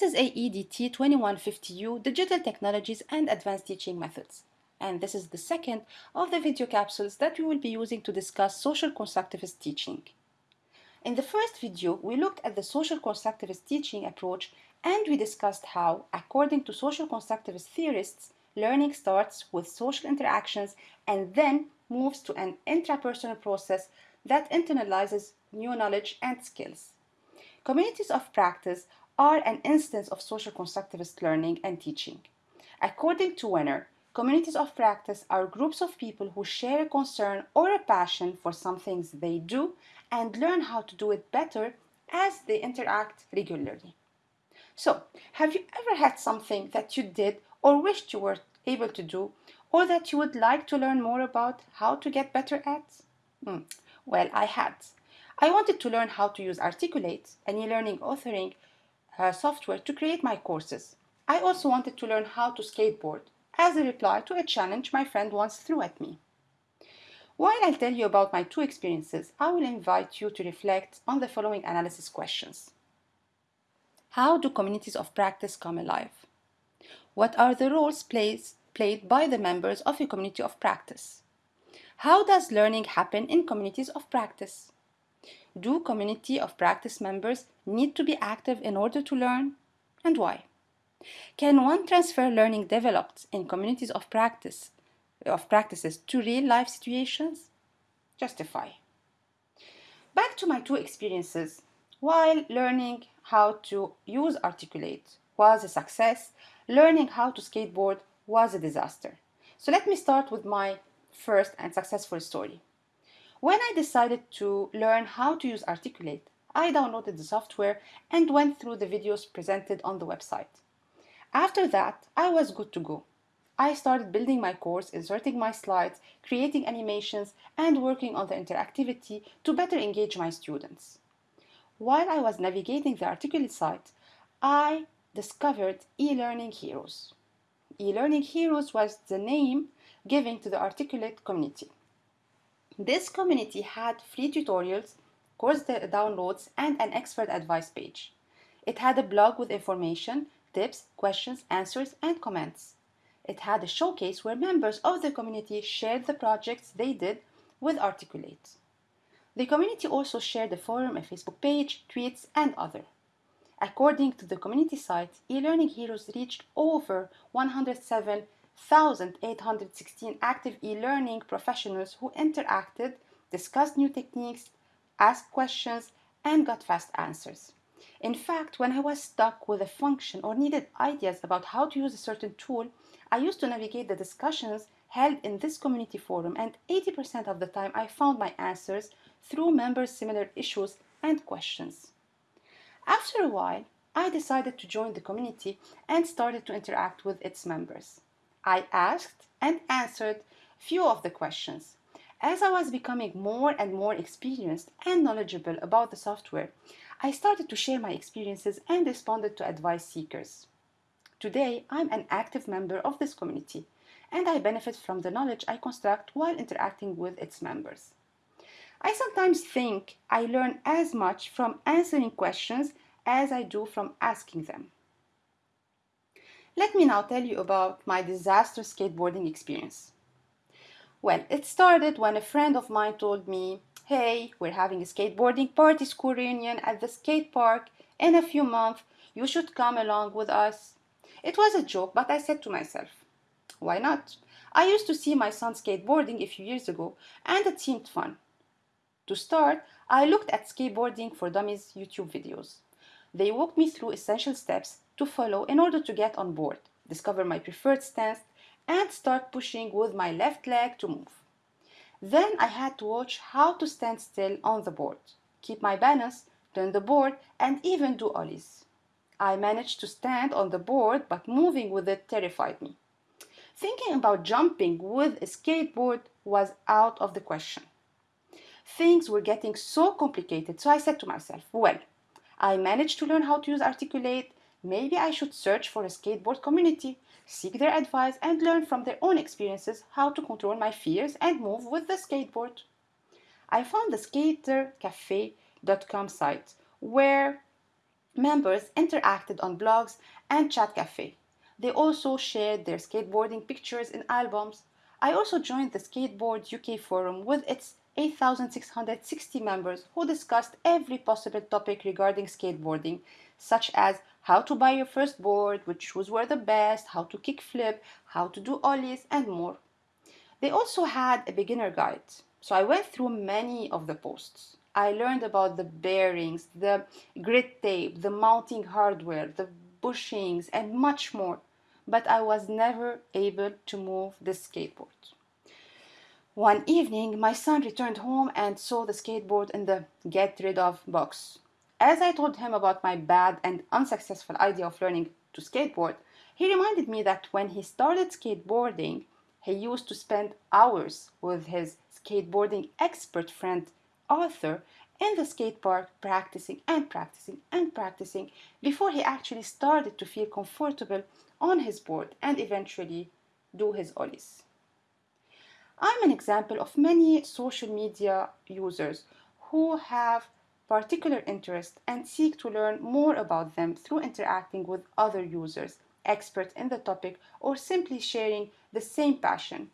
This is AEDT 2150U Digital Technologies and Advanced Teaching Methods. And this is the second of the video capsules that we will be using to discuss social constructivist teaching. In the first video, we looked at the social constructivist teaching approach and we discussed how, according to social constructivist theorists, learning starts with social interactions and then moves to an intrapersonal process that internalizes new knowledge and skills. Communities of practice are an instance of social constructivist learning and teaching. According to Wenger, communities of practice are groups of people who share a concern or a passion for some things they do and learn how to do it better as they interact regularly. So, have you ever had something that you did or wished you were able to do or that you would like to learn more about how to get better at? Hmm. Well, I had. I wanted to learn how to use Articulate, an e-learning authoring uh, software, to create my courses. I also wanted to learn how to skateboard as a reply to a challenge my friend once threw at me. While I'll tell you about my two experiences, I will invite you to reflect on the following analysis questions. How do communities of practice come alive? What are the roles plays, played by the members of a community of practice? How does learning happen in communities of practice? Do community of practice members need to be active in order to learn? And why? Can one transfer learning developed in communities of practice of practices to real life situations? Justify. Back to my two experiences. While learning how to use Articulate was a success, learning how to skateboard was a disaster. So let me start with my first and successful story. When I decided to learn how to use Articulate, I downloaded the software and went through the videos presented on the website. After that, I was good to go. I started building my course, inserting my slides, creating animations, and working on the interactivity to better engage my students. While I was navigating the Articulate site, I discovered eLearning Heroes. eLearning Heroes was the name given to the Articulate community. This community had free tutorials, course downloads, and an expert advice page. It had a blog with information, tips, questions, answers, and comments. It had a showcase where members of the community shared the projects they did with Articulate. The community also shared a forum, a Facebook page, tweets, and other. According to the community site, eLearning Heroes reached over 107 1,816 active e-learning professionals who interacted, discussed new techniques, asked questions, and got fast answers. In fact, when I was stuck with a function or needed ideas about how to use a certain tool, I used to navigate the discussions held in this community forum and 80% of the time I found my answers through members' similar issues and questions. After a while, I decided to join the community and started to interact with its members. I asked and answered few of the questions. As I was becoming more and more experienced and knowledgeable about the software, I started to share my experiences and responded to advice seekers. Today, I'm an active member of this community, and I benefit from the knowledge I construct while interacting with its members. I sometimes think I learn as much from answering questions as I do from asking them. Let me now tell you about my disastrous skateboarding experience. Well, it started when a friend of mine told me, hey, we're having a skateboarding party school reunion at the skate park in a few months. You should come along with us. It was a joke, but I said to myself, why not? I used to see my son skateboarding a few years ago, and it seemed fun. To start, I looked at Skateboarding for Dummies YouTube videos. They walked me through essential steps to follow in order to get on board, discover my preferred stance, and start pushing with my left leg to move. Then I had to watch how to stand still on the board, keep my balance, turn the board, and even do ollies. I managed to stand on the board, but moving with it terrified me. Thinking about jumping with a skateboard was out of the question. Things were getting so complicated, so I said to myself, well, I managed to learn how to use Articulate, Maybe I should search for a skateboard community, seek their advice, and learn from their own experiences how to control my fears and move with the skateboard. I found the skatercafe.com site where Members interacted on blogs and chat cafe. They also shared their skateboarding pictures in albums. I also joined the Skateboard UK forum with its 8,660 members who discussed every possible topic regarding skateboarding, such as how to buy your first board, which shoes were the best, how to kickflip, how to do ollies, and more. They also had a beginner guide, so I went through many of the posts. I learned about the bearings, the grit tape, the mounting hardware, the bushings, and much more, but I was never able to move the skateboard. One evening, my son returned home and saw the skateboard in the get rid of box. As I told him about my bad and unsuccessful idea of learning to skateboard, he reminded me that when he started skateboarding, he used to spend hours with his skateboarding expert friend Arthur in the skate park practicing and practicing and practicing before he actually started to feel comfortable on his board and eventually do his ollies. I'm an example of many social media users who have particular interest and seek to learn more about them through interacting with other users, experts in the topic, or simply sharing the same passion.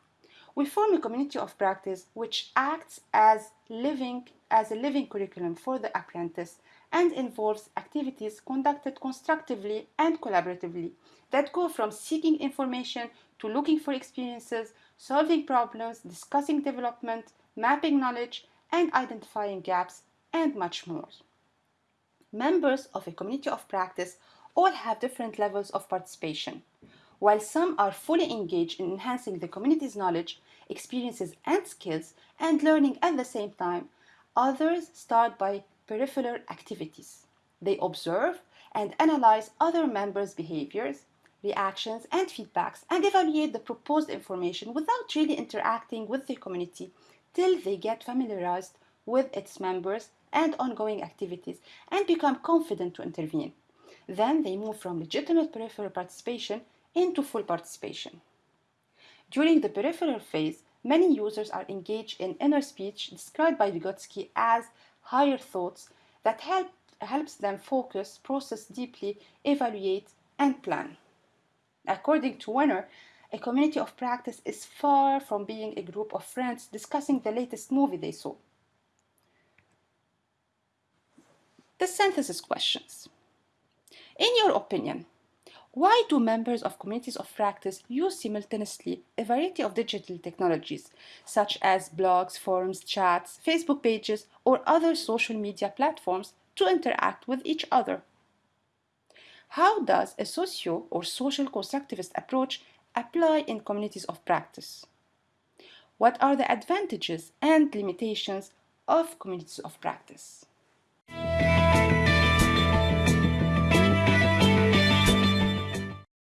We form a community of practice which acts as living as a living curriculum for the apprentice and involves activities conducted constructively and collaboratively that go from seeking information to looking for experiences solving problems, discussing development, mapping knowledge, and identifying gaps, and much more. Members of a community of practice all have different levels of participation. While some are fully engaged in enhancing the community's knowledge, experiences, and skills, and learning at the same time, others start by peripheral activities. They observe and analyze other members' behaviors, reactions, and feedbacks and evaluate the proposed information without really interacting with the community till they get familiarized with its members and ongoing activities and become confident to intervene. Then they move from legitimate peripheral participation into full participation. During the peripheral phase, many users are engaged in inner speech described by Vygotsky as higher thoughts that help, helps them focus, process deeply, evaluate, and plan. According to Wenger, a community of practice is far from being a group of friends discussing the latest movie they saw. The synthesis questions. In your opinion, why do members of communities of practice use simultaneously a variety of digital technologies, such as blogs, forums, chats, Facebook pages, or other social media platforms to interact with each other? How does a socio or social constructivist approach apply in communities of practice? What are the advantages and limitations of communities of practice?